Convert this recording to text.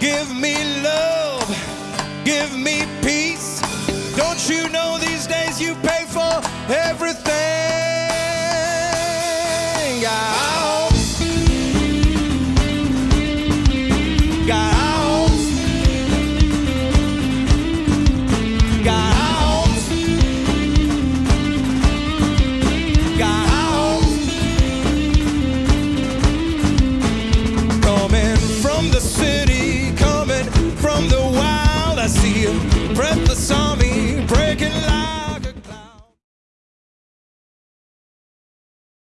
Give me love, give me peace. Don't you know these days you pay for everything? breathless army.